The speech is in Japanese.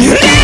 Yeah!